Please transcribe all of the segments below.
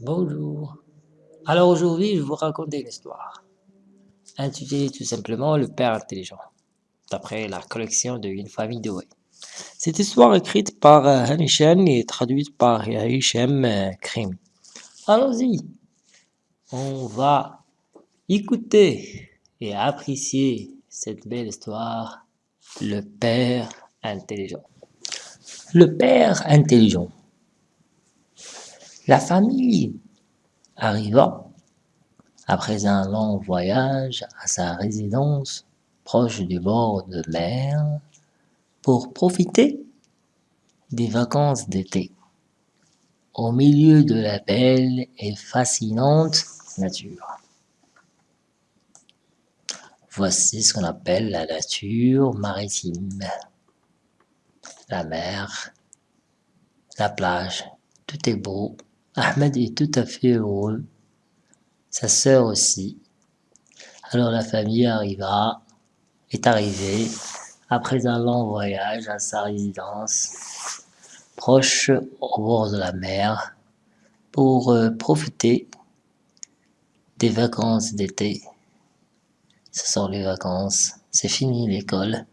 Bonjour. Alors aujourd'hui, je vais vous raconter une histoire, intitulée tout simplement Le Père Intelligent, d'après la collection de Une famille de. Cette histoire est écrite par euh, Hanishan et traduite par Hichem euh, Krim. Allons-y, on va écouter et apprécier cette belle histoire, Le Père Intelligent. Le Père Intelligent la famille arriva, après un long voyage, à sa résidence proche du bord de mer pour profiter des vacances d'été au milieu de la belle et fascinante nature. Voici ce qu'on appelle la nature maritime. La mer, la plage, tout est beau, Ahmed est tout à fait heureux, sa sœur aussi. Alors la famille arriva, est arrivée, après un long voyage à sa résidence, proche au bord de la mer, pour euh, profiter des vacances d'été. Ce sont les vacances, c'est fini l'école.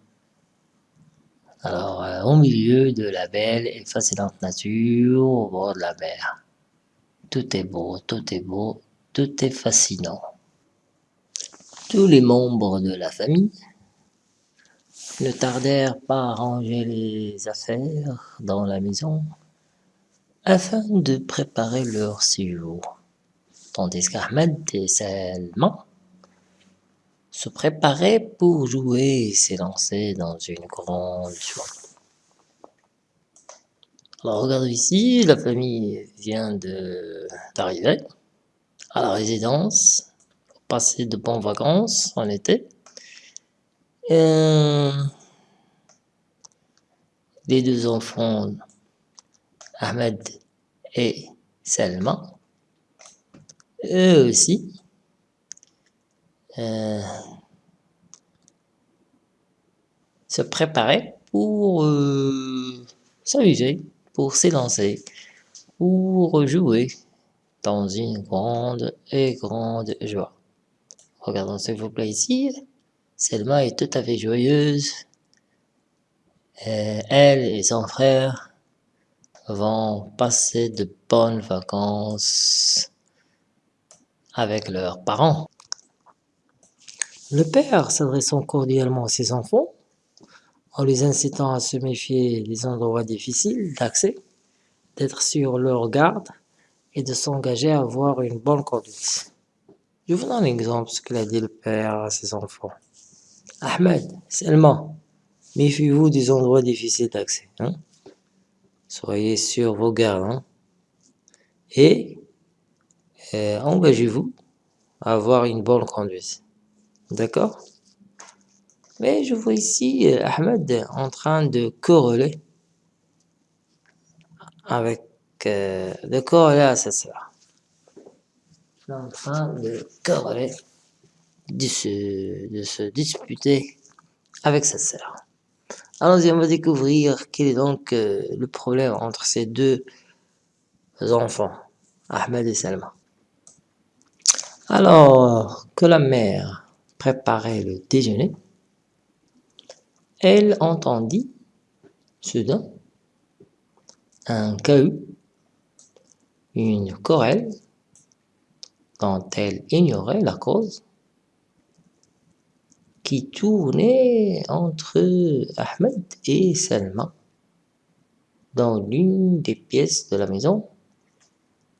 Alors, euh, au milieu de la belle et fascinante nature, au bord de la mer. Tout est beau, tout est beau, tout est fascinant. Tous les membres de la famille ne tardèrent pas à ranger les affaires dans la maison afin de préparer leur séjour, tandis qu'Ahmed et Salman se préparaient pour jouer et s'élancer dans une grande joie. Alors regardez ici, la famille vient d'arriver à la résidence, pour passer de bonnes vacances en été. Et les deux enfants, Ahmed et Selma, eux aussi, euh, se préparaient pour euh, s'amuser pour s'élancer, pour jouer dans une grande et grande joie. Regardons s'il vous plaît ici. Selma est tout à fait joyeuse. elle et son frère vont passer de bonnes vacances avec leurs parents. Le père s'adressant cordialement à ses enfants, en les incitant à se méfier des endroits difficiles d'accès, d'être sur leur garde et de s'engager à avoir une bonne conduite. Je vous donne un exemple ce qu'il a dit le père à ses enfants. Ahmed, seulement, méfiez-vous des endroits difficiles d'accès. Hein? Soyez sur vos gardes. Hein? Et euh, engagez-vous à avoir une bonne conduite. D'accord? Mais je vois ici euh, Ahmed en train de corréler avec euh, de corréler à sa sœur. en train de corréler, de se, disputer avec sa sœur. Allons-y, on va découvrir quel est donc euh, le problème entre ces deux enfants, Ahmed et Salma. Alors que la mère préparait le déjeuner, elle entendit soudain un cahut, une querelle dont elle ignorait la cause, qui tournait entre Ahmed et Salma dans l'une des pièces de la maison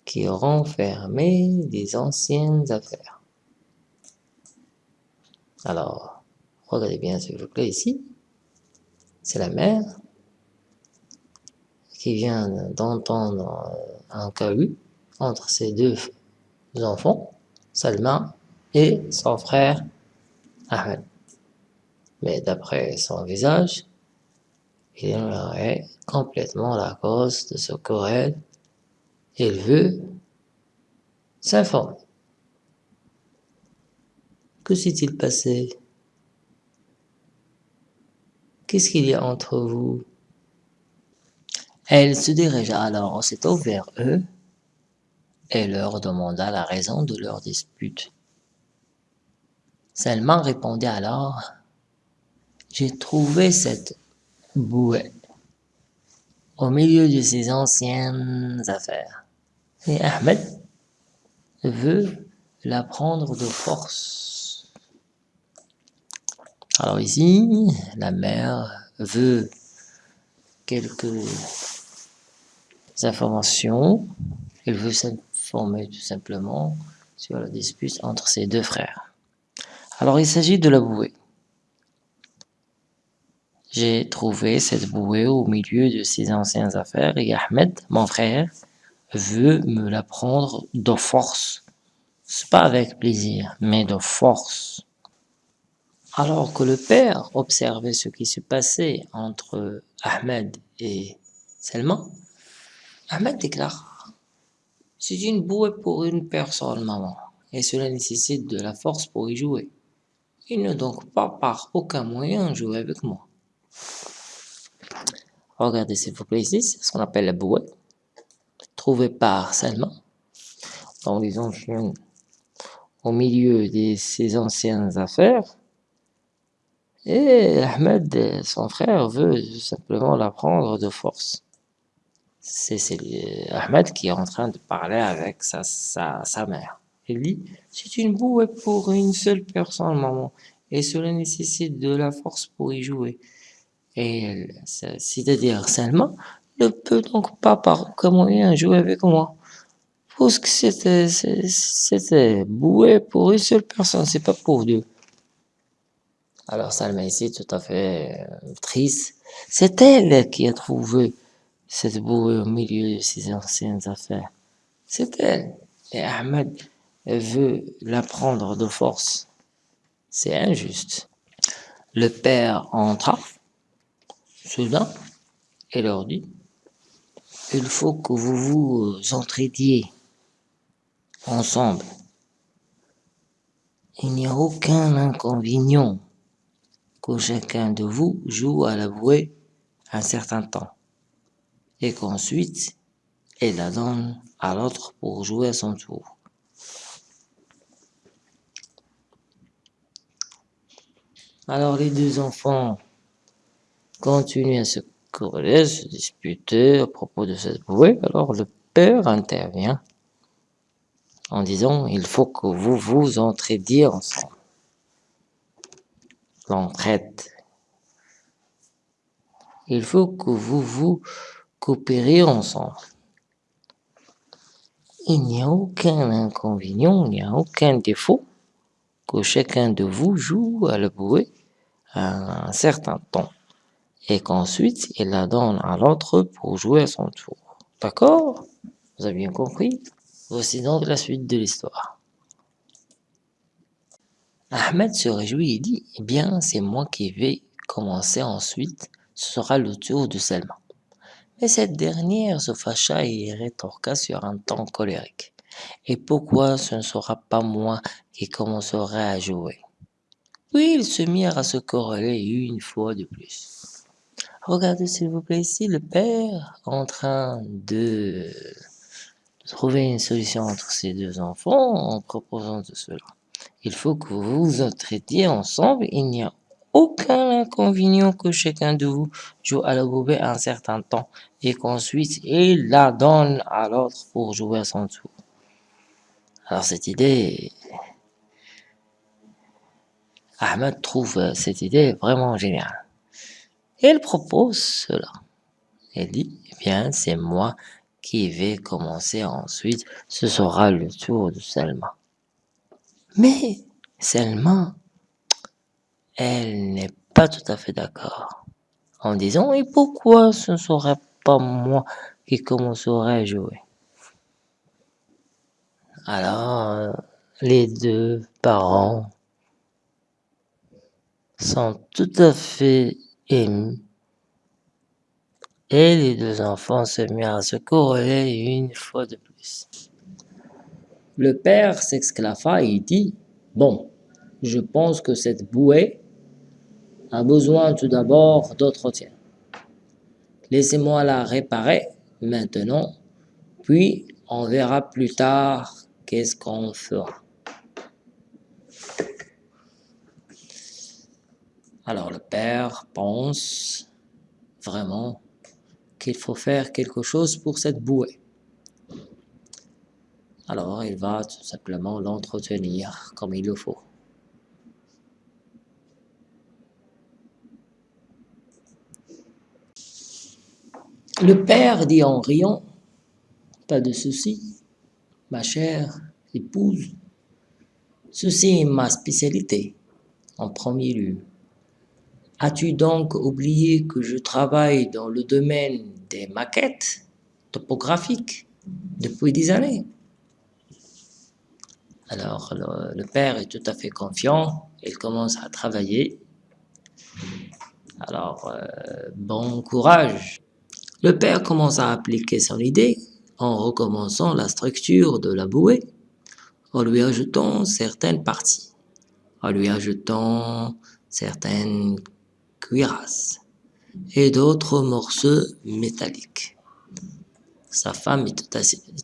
qui renfermait des anciennes affaires. Alors, regardez bien s'il vous plaît ici c'est la mère qui vient d'entendre un cahut entre ses deux enfants, Salma et son frère Ahmed. Mais d'après son visage, il ignorait complètement la cause de ce querelle. Il veut s'informer. Que s'est-il passé? Qu'est-ce qu'il y a entre vous? Elle se dirigea alors aussitôt vers eux et leur demanda la raison de leur dispute. Salman répondit alors « J'ai trouvé cette bouée au milieu de ses anciennes affaires. Et Ahmed veut la prendre de force. Alors ici, la mère veut quelques informations. Elle veut s'informer tout simplement sur la dispute entre ses deux frères. Alors il s'agit de la bouée. J'ai trouvé cette bouée au milieu de ses anciennes affaires et Ahmed, mon frère, veut me la prendre de force. C'est pas avec plaisir, mais de force. Alors que le père observait ce qui se passait entre Ahmed et Selma, Ahmed déclare « C'est une bouée pour une personne, maman, et cela nécessite de la force pour y jouer. Il ne donc pas par aucun moyen jouer avec moi. » Regardez s'il vous plaît ici, ce qu'on appelle la bouée, trouvée par Selma, dans les anciennes, au milieu de ses anciennes affaires, et Ahmed, son frère, veut simplement la prendre de force. C'est Ahmed qui est en train de parler avec sa, sa, sa mère. Il dit, c'est une bouée pour une seule personne, maman, et cela nécessite de la force pour y jouer. Et c'est-à-dire Salma ne peut donc pas par moyen jouer avec moi. Parce que c'était boué pour une seule personne, c'est pas pour deux. Alors Salma ici, tout à fait euh, triste, c'est elle qui a trouvé cette bouée au milieu de ses anciennes affaires. C'est elle. Et Ahmed veut la prendre de force. C'est injuste. Le père entra soudain et leur dit il faut que vous vous entraidiez ensemble. Il n'y a aucun inconvénient que chacun de vous joue à la bouée un certain temps et qu'ensuite il la donne à l'autre pour jouer à son tour. Alors les deux enfants continuent à se quereller, se disputer à propos de cette bouée. Alors le père intervient en disant il faut que vous vous entraidiez ensemble. L'entraide. Il faut que vous vous coopériez ensemble. Il n'y a aucun inconvénient, il n'y a aucun défaut que chacun de vous joue à la bouée un certain temps et qu'ensuite il la donne à l'autre pour jouer à son tour. D'accord? Vous avez bien compris? Voici donc la suite de l'histoire. Ahmed se réjouit et dit « Eh bien, c'est moi qui vais commencer ensuite, ce sera le tour de Selma. » Mais cette dernière se fâcha et rétorqua sur un ton colérique. « Et pourquoi ce ne sera pas moi qui commencerai à jouer ?» Puis ils se mirent à se corréler une fois de plus. Regardez s'il vous plaît ici le père en train de trouver une solution entre ces deux enfants en proposant de cela. Il faut que vous vous entraidiez ensemble, il n'y a aucun inconvénient que chacun de vous joue à la goubée un certain temps et qu'ensuite il la donne à l'autre pour jouer à son tour. Alors cette idée Ahmed trouve cette idée vraiment géniale. Et elle propose cela. Elle dit, eh bien, c'est moi qui vais commencer ensuite, ce sera le tour de Selma. Mais Selma, elle n'est pas tout à fait d'accord. En disant, et pourquoi ce ne serait pas moi qui commencerai à jouer? Alors, les deux parents sont tout à fait émus. Et les deux enfants se mirent à se courir une fois de plus. Le père s'exclama et dit « Bon, je pense que cette bouée a besoin tout d'abord d'entretien. Laissez-moi la réparer maintenant, puis On verra plus tard qu'est-ce qu'on fera. Alors le père pense vraiment qu'il faut faire quelque chose pour cette bouée. Alors il va tout simplement l'entretenir comme il le faut. Le père dit en riant, pas de souci, ma chère épouse, ceci est ma spécialité en premier lieu. As-tu donc oublié que je travaille dans le domaine des maquettes topographiques depuis des années? Alors le, père est tout à fait confiant, il commence à travailler. Alors euh, bon courage Le père commence à appliquer son idée en recommençant la structure de la bouée, en lui ajoutant certaines parties, en lui ajoutant certaines cuirasses et d'autres morceaux métalliques. Sa femme est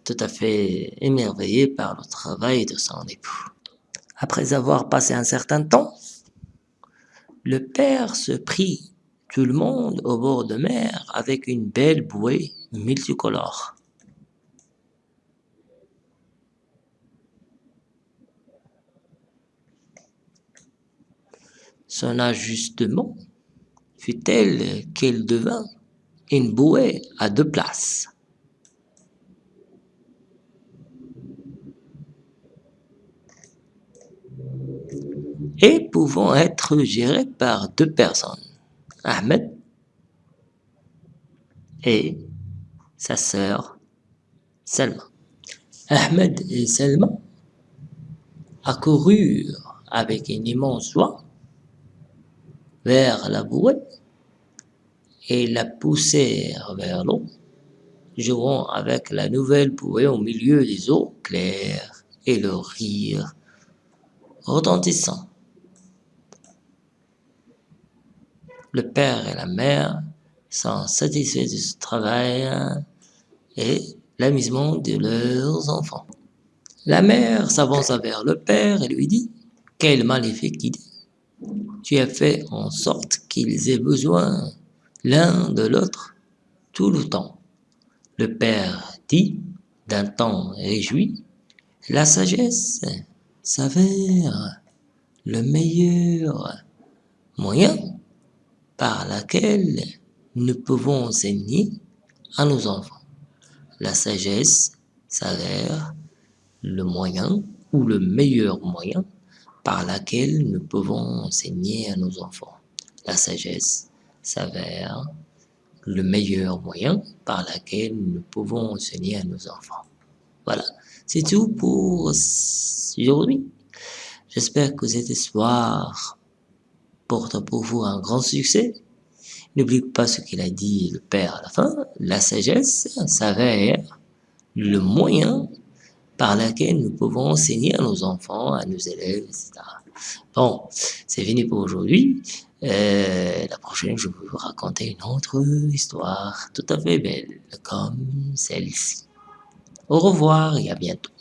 tout, à, fait émerveillée par le travail de son époux. Après avoir passé un certain temps, le père se prit tout le monde au bord de mer avec une belle bouée multicolore. Son ajustement fut tel qu'elle devint une bouée à deux places. Et pouvant être gérée par deux personnes, Ahmed et sa sœur Selma. Ahmed et Selma accoururent avec une immense joie vers la bouée et la poussèrent vers l'eau, jouant avec la nouvelle bouée au milieu des eaux claires et le rire retentissant. Le père et la mère sont satisfaits de ce travail et l'amusement de leurs enfants. La mère s'avança vers le père et lui dit « Quelle maléfique idée Tu as fait en sorte qu'ils aient besoin l'un de l'autre tout le temps. » Le père dit d'un ton réjoui « La sagesse s'avère le meilleur moyen par lequel nous pouvons enseigner à nos enfants. La sagesse s'avère le moyen ou le meilleur moyen par lequel nous pouvons enseigner à nos enfants. La sagesse s'avère le meilleur moyen par lequel nous pouvons enseigner à nos enfants. Voilà, c'est tout pour aujourd'hui. J'espère que cette histoire porte pour vous un grand succès. N'oubliez pas ce qu'il a dit le Père à la fin. La sagesse s'avère le moyen par lequel nous pouvons enseigner à nos enfants, à nos élèves, etc. Bon, c'est fini pour aujourd'hui. Euh, la prochaine, je vais vous raconter une autre histoire tout à fait belle, comme celle-ci. Au revoir et à bientôt.